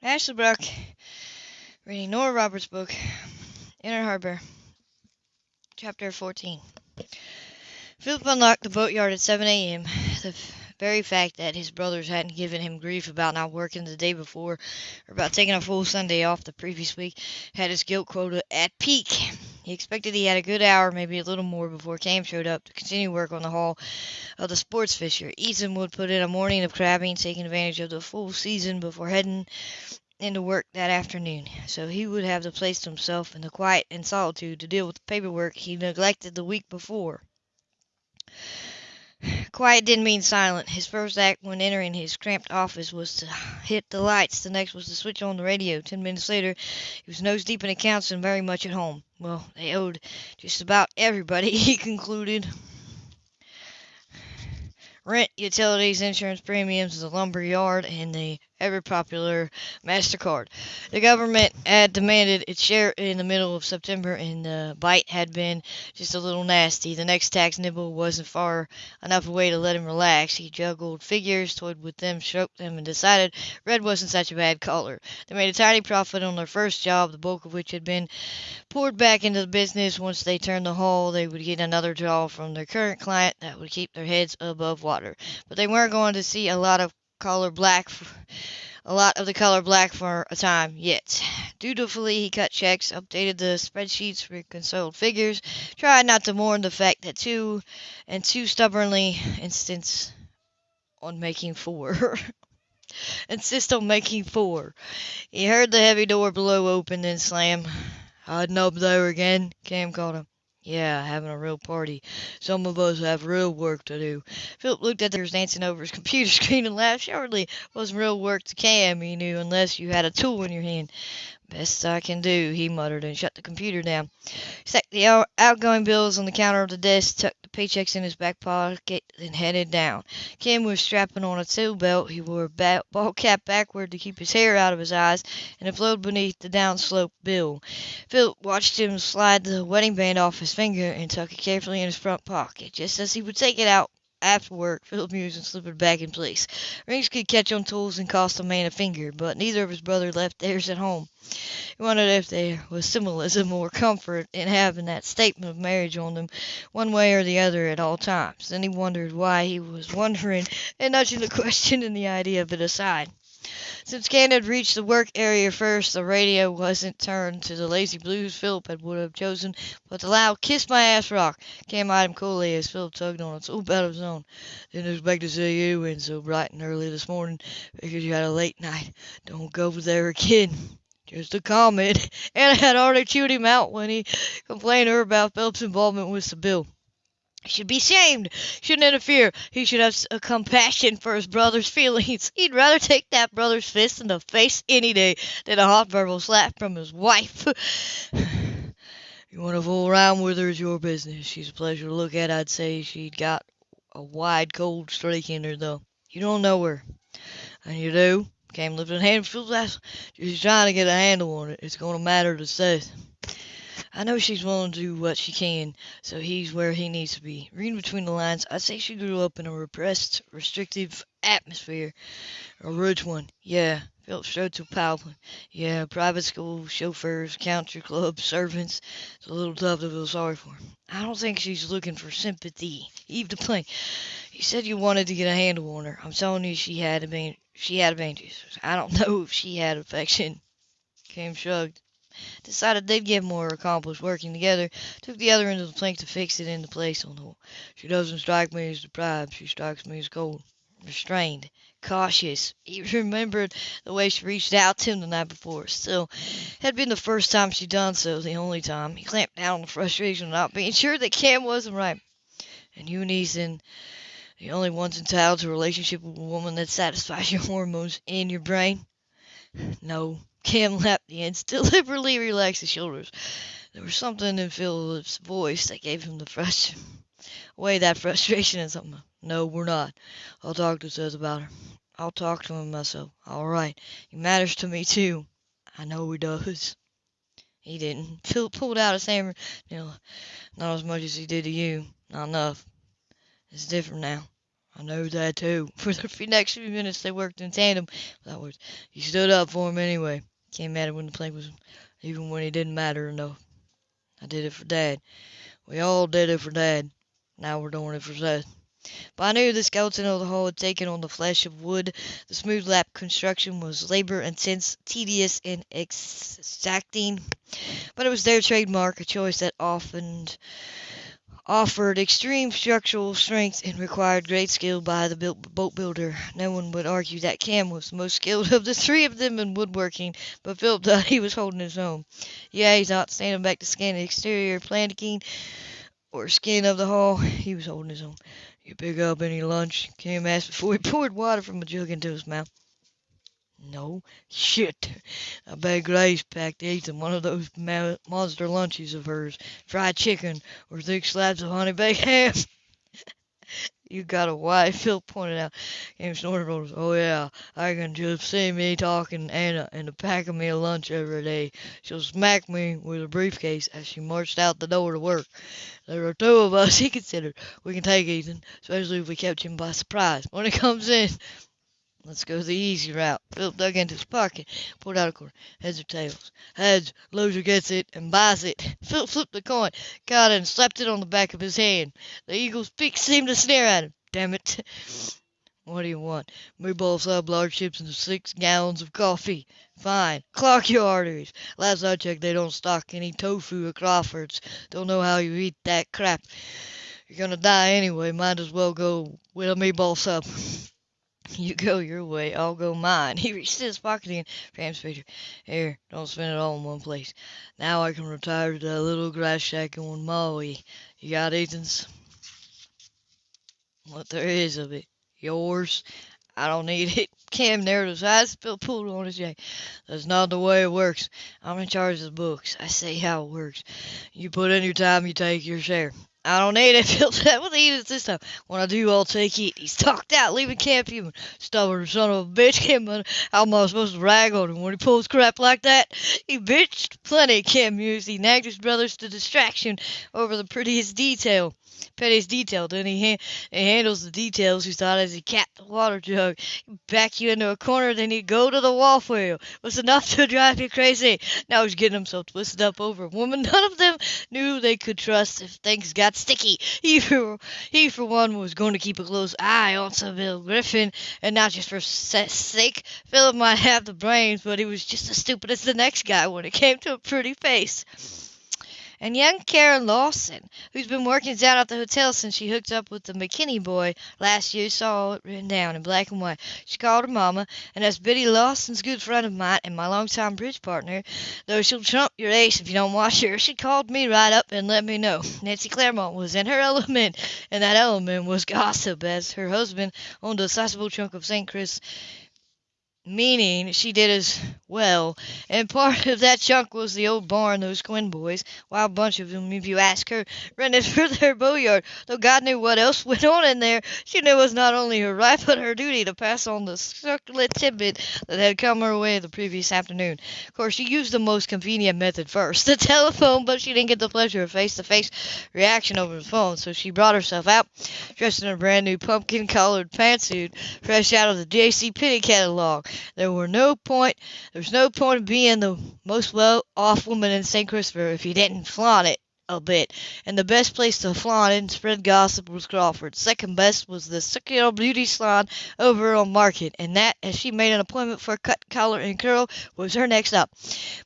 Ashley Brock reading Nora Roberts' book, Inner Harbor, Chapter 14. Philip unlocked the boatyard at 7 a.m. The very fact that his brothers hadn't given him grief about not working the day before or about taking a full Sunday off the previous week had his guilt quota at peak. He expected he had a good hour, maybe a little more, before Cam showed up to continue work on the hull of the sports fisher. Ethan would put in a morning of crabbing, taking advantage of the full season before heading into work that afternoon, so he would have the place to himself in the quiet and solitude to deal with the paperwork he neglected the week before. Quiet didn't mean silent. His first act when entering his cramped office was to hit the lights. The next was to switch on the radio. Ten minutes later, he was nose deep in accounts and very much at home. Well, they owed just about everybody, he concluded. Rent, utilities, insurance premiums, the lumber yard, and the ever popular MasterCard. The government had demanded its share in the middle of September, and the bite had been just a little nasty. The next tax nibble wasn't far enough away to let him relax. He juggled figures, toyed with them, stroked them, and decided red wasn't such a bad color. They made a tiny profit on their first job, the bulk of which had been poured back into the business. Once they turned the hull, they would get another job from their current client that would keep their heads above water. But they weren't going to see a lot of color black a lot of the color black for a time yet. Dutifully, he cut checks, updated the spreadsheets, reconciled figures, tried not to mourn the fact that two and two stubbornly insists on making four. insist on making four. He heard the heavy door below open and slam. Hiding up there again? Cam called him. Yeah, having a real party. Some of us have real work to do. Philip looked at the dancing over his computer screen and laughed. Surely wasn't real work to Cam, he knew, unless you had a tool in your hand. Best I can do, he muttered and shut the computer down. He stacked the outgoing bills on the counter of the desk, tucked the paychecks in his back pocket, and headed down. Cam was strapping on a tool belt. He wore a ball cap backward to keep his hair out of his eyes, and it flowed beneath the downsloped bill. Philip watched him slide the wedding band off his finger and tuck it carefully in his front pocket. Just as he would take it out, after work, Philip mused and slipped it back in place. Rings could catch on tools and cost a man a finger, but neither of his brothers left theirs at home. He wondered if there was symbolism or comfort in having that statement of marriage on them one way or the other at all times. Then he wondered why he was wondering and nudging the question and the idea of it aside. Since Cam had reached the work area first, the radio wasn't turned to the lazy blues Philip had would have chosen, but the loud Kiss My Ass rock. Cam eyed him coolly as Philip tugged on a tool belt of his own. Didn't expect to see you in so bright and early this morning. Figured you had a late night. Don't go there again. Just a comment. Anna had already chewed him out when he complained to her about Philip's involvement with the bill. Should be shamed, shouldn't interfere. He should have a uh, compassion for his brother's feelings. He'd rather take that brother's fist in the face any day than a hot verbal slap from his wife. you want to fool around with her is your business. She's a pleasure to look at. I'd say she'd got a wide cold streak in her, though. You don't know her. And you do? Cam lifting a hand. She's trying to get a handle on it. It's going to matter to Seth. I know she's willing to do what she can, so he's where he needs to be. Reading between the lines, I'd say she grew up in a repressed, restrictive atmosphere. A rich one, yeah. Philip strode to Powell. Yeah, private school, chauffeurs, country club, servants. It's a little tough to feel sorry for. I don't think she's looking for sympathy. Eve the plank. You said you wanted to get a handle on her. I'm telling you she had a she had advantages. I don't know if she had affection. Cam shrugged decided they'd get more accomplished working together, took the other end of the plank to fix it into place on the wall. She doesn't strike me as deprived, she strikes me as cold, restrained, cautious. He remembered the way she reached out to him the night before. Still, it had been the first time she'd done so, the only time. He clamped down on the frustration of not being sure that Cam wasn't right. And you and Ethan, the only ones entitled to a relationship with a woman that satisfies your hormones in your brain? No, Cam lapped the ends, deliberately relaxed his shoulders. There was something in Philip's voice that gave him the fresh away that frustration and something. No, we're not. I'll talk to Seth about her. I'll talk to him myself. All right. He matters to me too. I know he does. He didn't. Philip pulled out his hammer. Know, not as much as he did to you. Not enough. It's different now. I know that too. For the next few minutes they worked in tandem. Without words. He stood up for him anyway. Can't matter when the plank was, even when it didn't matter enough. I did it for Dad. We all did it for Dad. Now we're doing it for Seth. But I knew the skeleton of the hull had taken on the flesh of wood. The smooth lap construction was labor intense, tedious, and exacting. But it was their trademark, a choice that often offered extreme structural strength and required great skill by the boat builder. No one would argue that Cam was the most skilled of the three of them in woodworking, but Philip thought he was holding his own. Yeah, he thought, standing back to scan the exterior planking or skin of the hull, he was holding his own. You pick up any lunch? Cam asked before he poured water from a jug into his mouth. No. Shit. I bet Grace packed eighth in one of those monster lunches of hers. Fried chicken or thick slabs of honey baked ham. you got a wife, Phil pointed out. Cam snorted. Oh, yeah. I can just see me talking Anna uh, into packing me a lunch every day. She'll smack me with a briefcase as she marched out the door to work. There are two of us, he considered. We can take Ethan, especially if we catch him by surprise. When he comes in, let's go the easy route. Philip dug into his pocket, pulled out a quarter. Heads or tails? Heads. Loser gets it and buys it. Philip flipped the coin, caught it, and slapped it on the back of his hand. The eagle's beak seemed to sneer at him. Damn it. What do you want? Meatball sub, uh, large chips, and six gallons of coffee. Fine. Clock your arteries. Last I checked, they don't stock any tofu at Crawford's. Don't know how you eat that crap. You're gonna die anyway. Might as well go with a meatball sub. You go your way, I'll go mine. He reached his pocket and Pam's picture. Here, don't spend it all in one place. Now I can retire to that little grass shack in Maui. You got Ethan's? What there is of it. Yours? I don't need it. Cam narrowed his eyes, Bill pulled on his jacket. That's not the way it works. I'm in charge of the books. I say how it works. You put in your time, you take your share. I don't need it. Phil said, "What it this time? When I do, I'll take it." He's talked out, leaving camp human. Stubborn son of a bitch. Cam, how am I supposed to rag on him when he pulls crap like that? He bitched plenty, Cam mused. He nagged his brothers to distraction over the prettiest detail. Pettiest detail. Then he, ha- he handles the details, he thought, as he capped the water jug. Back you into a corner, then he'd go to the wall for you. It was enough to drive you crazy. Now he's getting himself twisted up over a woman none of them knew they could trust if things got sticky. He for, he, for one, was going to keep a close eye on Sybil Griffin, and not just for sake. Philip might have the brains, but he was just as stupid as the next guy when it came to a pretty face and young Karen Lawson, who's been working down at the hotel since she hooked up with the McKinney boy last year, saw it written down in black and white. She called her mama, and as Biddy Lawson's good friend of mine and my longtime bridge partner, though she'll trump your ace if you don't watch her, she called me right up and let me know. Nancy Claremont was in her element, and that element was gossip, as her husband owned a sizable chunk of St. Chris meaning she did as well. And part of that chunk was the old barn those Quinn boys, wild bunch of them if you ask her, rented for their bowlyard. Though God knew what else went on in there, she knew it was not only her right but her duty to pass on the succulent tidbit that had come her way the previous afternoon. Of course, she used the most convenient method first, the telephone, but she didn't get the pleasure of face-to-face reaction over the phone, so she brought herself out, dressed in a brand new pumpkin-collared pantsuit, fresh out of the J.C. Penney catalog. There were no point there's no point in being the most well off woman in St. Christopher if you didn't flaunt it a bit, and the best place to flaunt and spread gossip was Crawford. Second best was the circular beauty salon over on Market, and that, as she made an appointment for a cut, collar, and curl, was her next up.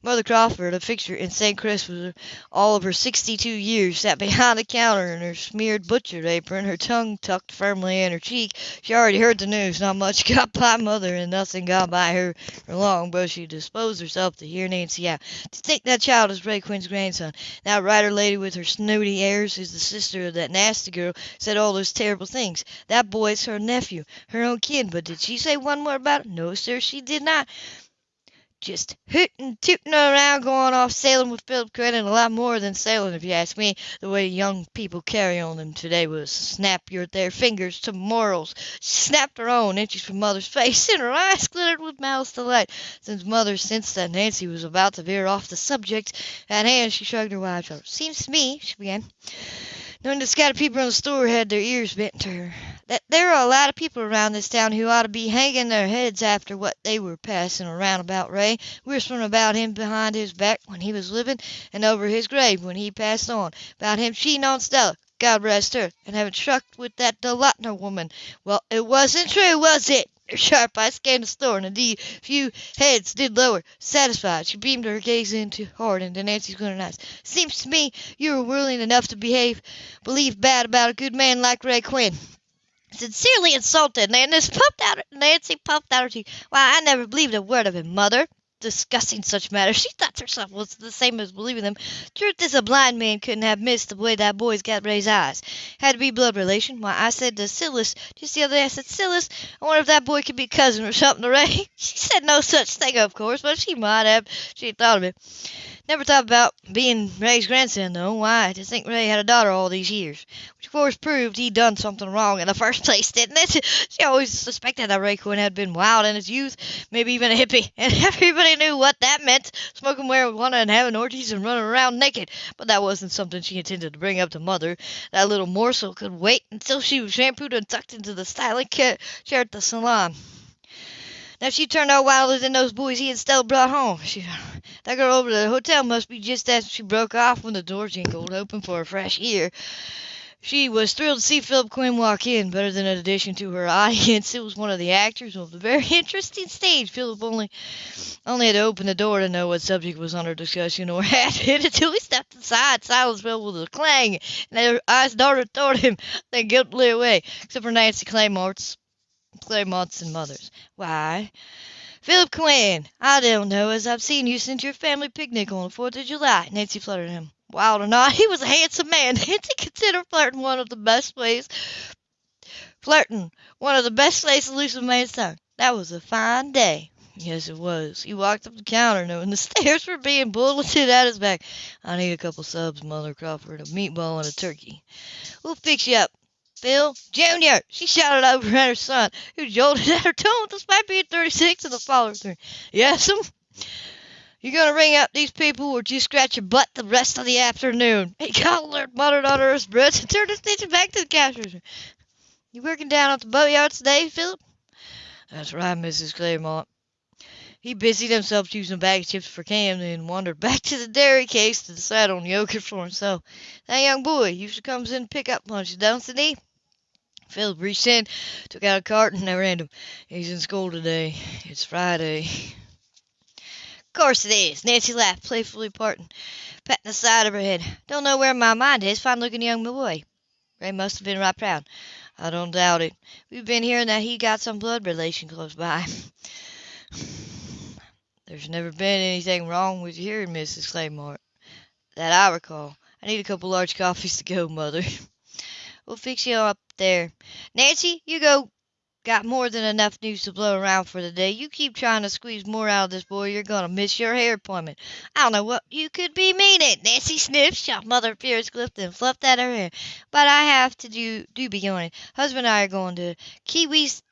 Mother Crawford, a fixture in St. Chris for all of her sixty-two years, sat behind the counter in her smeared butcher apron, her tongue tucked firmly in her cheek. She already heard the news. Not much got by Mother, and nothing got by her for long, but she disposed herself to hear Nancy out. To think that child is Ray Quinn's grandson. That writer lady lady with her snooty airs, who's the sister of that nasty girl, said all those terrible things. That boy's her nephew, her own kid, but did she say one word about it? No, sir, she did not. Just hooting, tooting around, going off sailing with Philip Quinn, and a lot more than sailing, if you ask me. The way young people carry on them today was snap your their fingers to morals. Snapped her own inches from Mother's face, and her eyes glittered with malice delight. Since Mother sensed that Nancy was about to veer off the subject at hand, she shrugged her wide shoulders. Seems to me, she began. Knowing the scattered people in the store had their ears bent to her. That there are a lot of people around this town who ought to be hanging their heads after what they were passing around about Ray, whispering about him behind his back when he was living, and over his grave when he passed on, about him cheating on Stella, God rest her, and having struck with that DeLauter woman. Well, it wasn't true, was it? Sharp eyes scanned the store, and indeed a few heads did lower. Satisfied, she beamed her gaze into hard into Nancy's glittering eyes. Seems to me you were willing enough to behave, believe bad about a good man like Ray Quinn. Sincerely insulted, Nancy puffed out Nancy puffed out her teeth. Why, I never believed a word of it, mother discussing such matters. She thought herself was the same as believing them. Truth is, a blind man couldn't have missed the way that boy's got Ray's eyes. Had to be blood relation. Why, I said to Silas just the other day, I said, Silas, I wonder if that boy could be cousin or something Ray. She said no such thing, of course, but she might have. She thought of it. Never thought about being Ray's grandson, though. Why, to think Ray had a daughter all these years. Which, of course, proved he'd done something wrong in the first place, didn't it? She always suspected that Ray Quinn had been wild in his youth, maybe even a hippie, and everybody knew what that meant, smoking marijuana and having orgies and running around naked. But that wasn't something she intended to bring up to Mother. That little morsel could wait until she was shampooed and tucked into the styling chair at the salon. Now she turned out wilder than those boys he and Stella brought home. She, that girl over the hotel must be just as she broke off when the door jingled open for a fresh air. She was thrilled to see Philip Quinn walk in, better than an addition to her audience. It was one of the actors of the very interesting stage. Philip only only had to open the door to know what subject was under discussion or had it until he stepped inside. Silence fell with a clang, and their eyes darted toward him, then guiltily away, except for Nancy Claymore's Claymont's and Mother's. Why, Philip Quinn, I don't know as I've seen you since your family picnic on the Fourth of July. Nancy fluttered him. Wild or not, he was a handsome man. Nancy considered flirting one of the best ways. Flirting, one of the best ways to loosen a man's tongue. That was a fine day. Yes, it was. He walked up the counter knowing the stairs were being bulleted at his back. I need a couple subs, Mother Crawford, a meatball and a turkey. We'll fix you up. Phil Junior, she shouted over at her son, who jolted at her tone despite being 36 and the father three. Yes'm. Um, you gonna ring up these people or just scratch your butt the rest of the afternoon? He collared, muttered under his breath, and turned his attention back to the cashier. You working down at the boatyard today, Philip? That's right, Mrs. Claymont. He busied himself choosing a bag of chips for Cam, then wandered back to the dairy case to decide on yogurt for himself. That young boy usually comes in to pick up lunch, don't he? Philip reached in, took out a carton, and ran him. He's in school today. It's Friday. Of course it is. Nancy laughed, playfully parting, patting the side of her head. Don't know where my mind is. Fine looking young boy. Ray must have been right proud. I don't doubt it. We've been hearing that he got some blood relation close by. There's never been anything wrong with hearing, Mrs. Claymore, that I recall. I need a couple large coffees to go, Mother. We'll fix you up there. Nancy, you go. Got more than enough news to blow around for the day. You keep trying to squeeze more out of this boy, you're gonna miss your hair appointment. I don't know what you could be meaning. Nancy sniffed, shot Mother Pierce and fluffed at her hair. But I have to do do be going. Husband and I are going to Kiwi's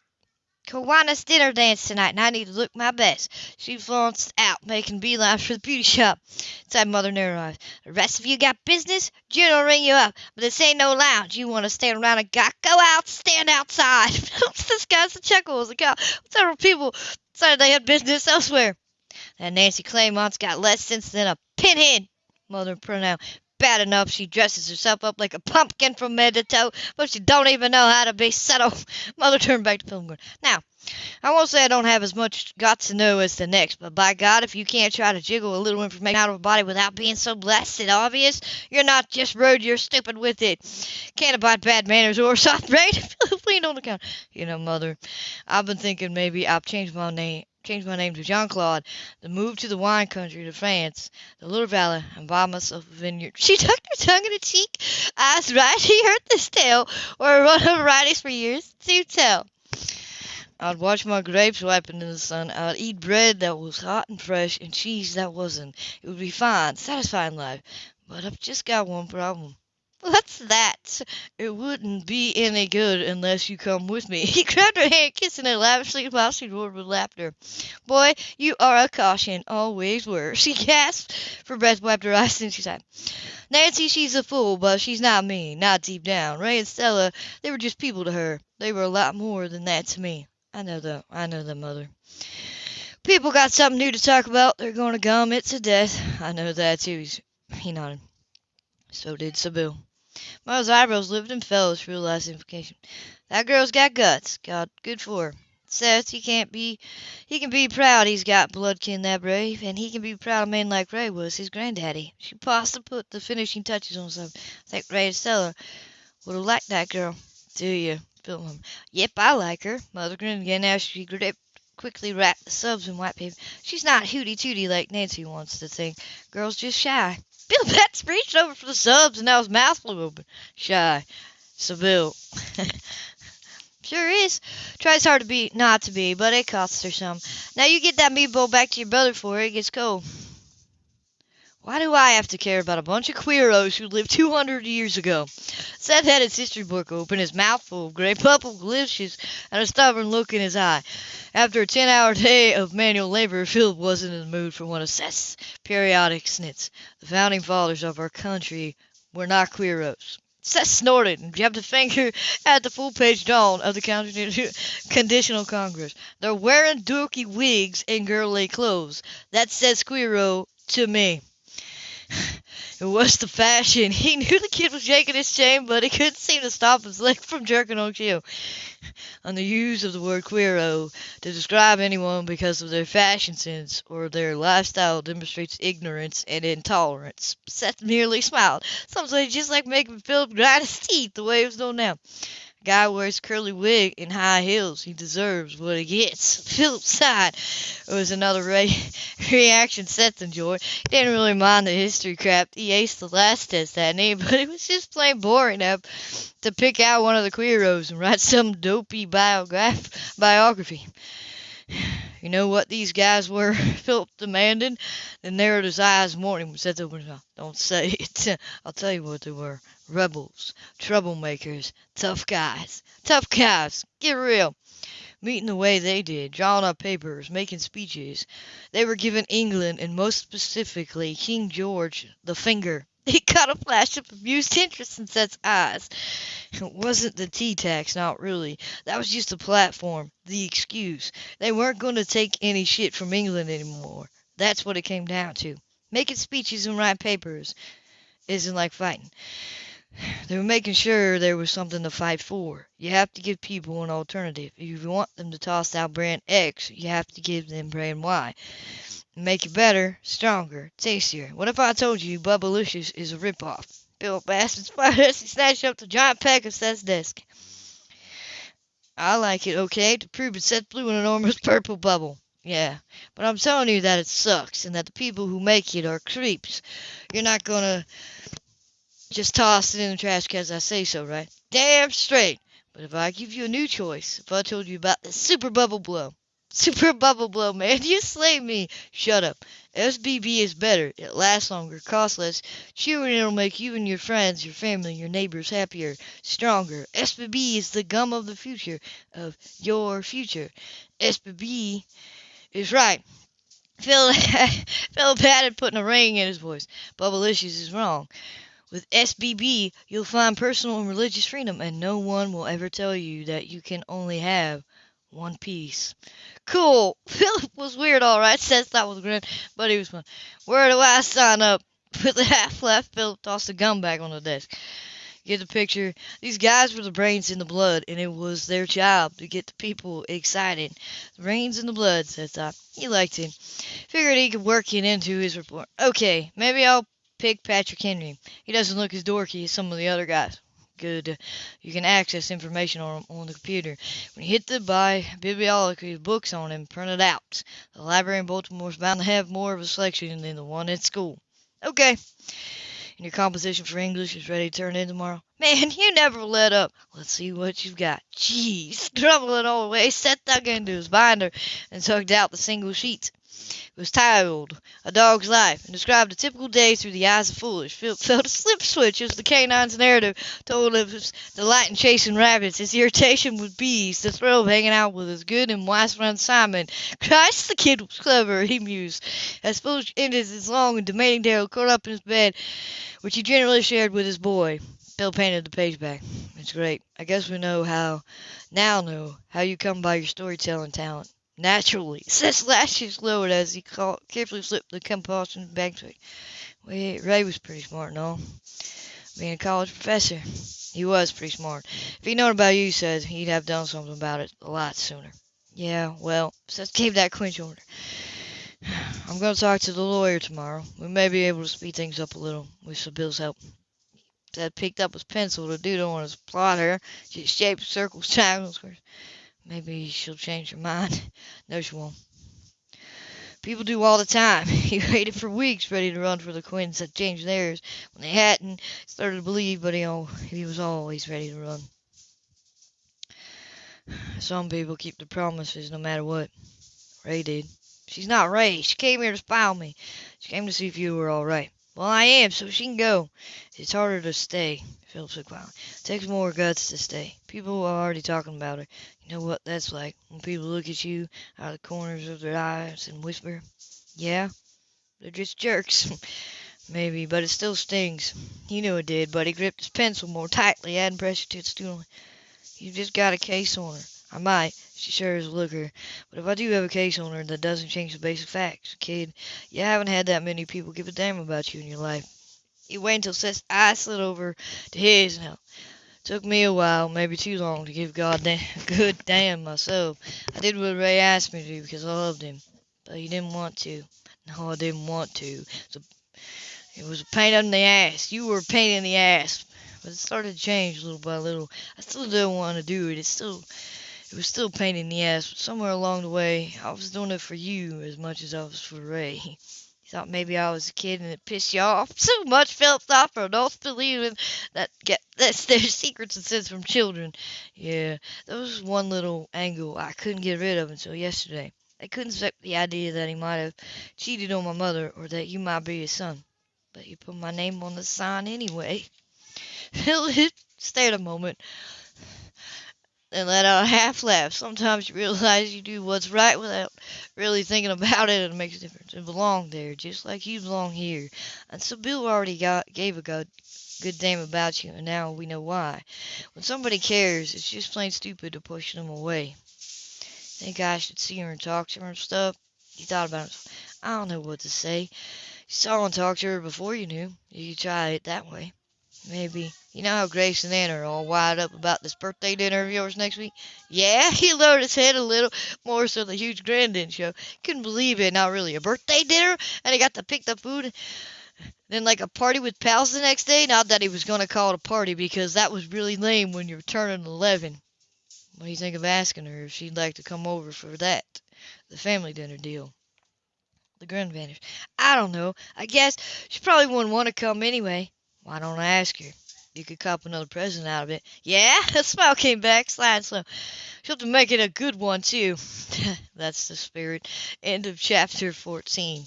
Kiwanis dinner dance tonight, and I need to look my best. She flounced out, making beeline for the beauty shop. Inside Mother narrowed The rest of you got business? June will ring you up, but this ain't no lounge. You want to stand around and got go out, stand outside. this guy's a chuckle as a cow. Several people decided they had business elsewhere. That Nancy Claymont's got less sense than a pinhead, Mother pronounced. Bad enough she dresses herself up like a pumpkin from head to toe, but she don't even know how to be subtle. Mother turned back to Pilgrim. Now, I won't say I don't have as much got to know as the next, but by God, if you can't try to jiggle a little information out of a body without being so blasted obvious, you're not just rude, you're stupid with it. Can't abide bad manners or soft brain. On the counter. You know, Mother, I've been thinking maybe I've changed my name change my name to Jean Claude, then move to the wine country to France, the little Valley, and buy myself a vineyard. She tucked her tongue in her cheek. Eyes right, she heard this tale, or run of varieties for years. Do tell. I'd watch my grapes ripen in the sun. I'd eat bread that was hot and fresh, and cheese that wasn't. It would be fine, satisfying life. But I've just got one problem. What's that? It wouldn't be any good unless you come with me. He grabbed her hand, kissing it lavishly while she roared with laughter. Boy, you are a caution. Always were. She gasped for breath, wiped her eyes, and she sighed. Nancy, she's a fool, but she's not mean, not deep down. Ray and Stella, they were just people to her. They were a lot more than that to me. I know that. I know that, Mother. People got something new to talk about. They're going to gum it to death. I know that, too. He nodded. So did Sybil. Mother's eyebrows lifted and fell as she realized the implication. That girl's got guts. God, good for her. Seth, he can't be, he can be proud he's got bloodkin that brave, and he can be proud of a man like Ray was his granddaddy. She paused to put the finishing touches on something. I think Ray and Stella would have liked that girl. Do you? Phil Yep, I like her. Mother grinned again as she gripped quickly wrapped the subs in white paper. She's not hooty tooty like Nancy wants to think. Girl's just shy. Bill Betts reached over for the subs and now his mouth flew open. Shy. Bill. sure is. Tries hard to be not to be, but it costs her some. Now you get that meatball back to your brother before it gets cold. Why do I have to care about a bunch of queeros who lived 200 years ago? Seth had his history book open, his mouth full of gray purple glitches, and a stubborn look in his eye. After a 10-hour day of manual labor, Philip wasn't in the mood for one of Seth's periodic snits. The founding fathers of our country were not queeros. Seth snorted and jabbed a finger at the full-page dawn of the Continental Congress. They're wearing dorky wigs and girly clothes. That says queero to me. It was the fashion. He knew the kid was shaking his chain, but he couldn't seem to stop his leg from jerking on cue. On the use of the word queero to describe anyone because of their fashion sense or their lifestyle demonstrates ignorance and intolerance. Seth merely smiled. Sometimes just like making Philip grind his teeth the way it was done now. Guy wears curly wig and high heels. He deserves what he gets. Philip sighed. It was another re- reaction Seth enjoyed. He didn't really mind the history crap. He aced the last test that night, but it was just plain boring enough to pick out one of the queeros and write some dopey biograph- biography. You know what these guys were? Philip demanded. Then narrowed his eyes warning Seth opened his. Don't say it. I'll tell you what they were rebels, troublemakers, tough guys. Tough guys, get real. Meeting the way they did, drawing up papers, making speeches. They were giving England, and most specifically King George, the finger. He caught a flash of amused interest in Seth's eyes. It wasn't the tea tax, not really. That was just the platform, the excuse. They weren't going to take any shit from England anymore. That's what it came down to. Making speeches and writing papers isn't like fighting. They were making sure there was something to fight for. You have to give people an alternative. If you want them to toss out brand X, you have to give them brand Y. Make it better, stronger, tastier. What if I told you Bubblicious is a ripoff? Bill Bassett's fired as he snatched up the giant pack of Seth's desk. I like it, okay? To prove it, Seth blew an enormous purple bubble. Yeah, but I'm telling you that it sucks and that the people who make it are creeps. You're not gonna just toss it in the trash because I say so, right? Damn straight. But if I give you a new choice, if I told you about the super bubble blow, super bubble blow, man, you slay me. Shut up. SBB is better. It lasts longer, costs less, chewer, and it'll make you and your friends, your family, your neighbors happier, stronger. SBB is the gum of the future, of your future. SBB is right. Phil, Phil patted putting a ring in his voice. Bubblicious is wrong. With SBB, you'll find personal and religious freedom, and no one will ever tell you that you can only have one piece. Cool. Philip was weird, all right. Seth thought was grin, but he was fun. Where do I sign up? With the half left, Philip tossed the gun back on the desk. Get the picture. These guys were the brains in the blood, and it was their job to get the people excited. The brains in the blood, Seth thought. He liked him. Figured he could work it into his report. Okay, maybe I'll pick Patrick Henry. He doesn't look as dorky as some of the other guys. Good. You can access information on on the computer. When you hit the buy bibliography books on him, print it out. The library in Baltimore is bound to have more of a selection than the one at school. Okay. And your composition for English is ready to turn in tomorrow? Man, you never let up. Let's see what you've got. Jeez. Grumbling all the way, Seth dug into his binder and tugged out the single sheets. It was titled A Dog's Life and described a typical day through the eyes of foolish. Phil felt a slip switch as the canine's narrative told of his delight in chasing rabbits, his irritation with bees, the thrill of hanging out with his good and wise friend Simon. Christ, the kid was clever, he mused. As Philip ended his long and demanding day, curled up in his bed, which he generally shared with his boy. Bill painted the page back. It's great. I guess we know how, now know, how you come by your storytelling talent. Naturally. Seth's lashes lowered as he carefully slipped the compulsion back to it. Ray was pretty smart and all. Being a college professor, he was pretty smart. If he'd known about you, said he'd have done something about it a lot sooner. Yeah, well, Seth gave that quench order. I'm going to talk to the lawyer tomorrow. We may be able to speed things up a little with Bill's help. Seth picked up his pencil to doodle on his plotter, just shaped circles, triangles. Maybe she'll change her mind. No, she won't. People do all the time. He waited for weeks ready to run for the Quinns that changed theirs when they hadn't. Started to believe, but he, he was always ready to run. Some people keep their promises no matter what. Ray did. She's not Ray. She came here to spy on me. She came to see if you were all right. Well, I am, so she can go. It's harder to stay. Philip said quietly. It takes more guts to stay. People are already talking about her. Know what that's like when people look at you out of the corners of their eyes and whisper, Yeah, they're just jerks. Maybe, but it still stings. He knew it did, but he gripped his pencil more tightly, adding pressure to its tooling. You've just got a case on her. I might. She sure is a looker. But if I do have a case on her, that doesn't change the basic facts. Kid, you haven't had that many people give a damn about you in your life. He waited until Seth's eyes slid over to his and held. Took me a while, maybe too long, to give God a good damn myself. I did what Ray asked me to do because I loved him, but he didn't want to. No, I didn't want to. So it was a pain in the ass. You were a pain in the ass, but it started to change little by little. I still didn't want to do it. It's still, it was still a pain in the ass. But somewhere along the way, I was doing it for you as much as I was for Ray. Thought maybe I was a kid and it pissed you off so much. Philip thought for adults believing that get that's their secrets and sins from children. Yeah, that was one little angle I couldn't get rid of until yesterday. I couldn't accept the idea that he might have cheated on my mother or that you might be his son. But you put my name on the sign anyway. Philip stared a moment and let out a half laugh. Sometimes you realize you do what's right without really thinking about it, and it makes a difference. And belong there, just like you belong here. And so Bill already got gave a good, good damn about you, and now we know why. When somebody cares, it's just plain stupid to push them away. Think I should see her and talk to her and stuff? You thought about it. I don't know what to say. You saw and talked to her before you knew. You could try it that way. Maybe. You know how Grace and Anna are all wired up about this birthday dinner of yours next week? Yeah, he lowered his head a little more so the huge grin didn't show. Couldn't believe it. Not really a birthday dinner, and he got to pick the food. Then like a party with pals the next day. Not that he was gonna call it a party because that was really lame when you're turning 11. What do you think of asking her if she'd like to come over for that? The family dinner deal. The grin vanished. I don't know. I guess she probably wouldn't want to come anyway. Why don't I ask her? You could cop another present out of it. Yeah, a smile came back, sliding slow. She'll have to make it a good one, too. That's the spirit. End of chapter 14.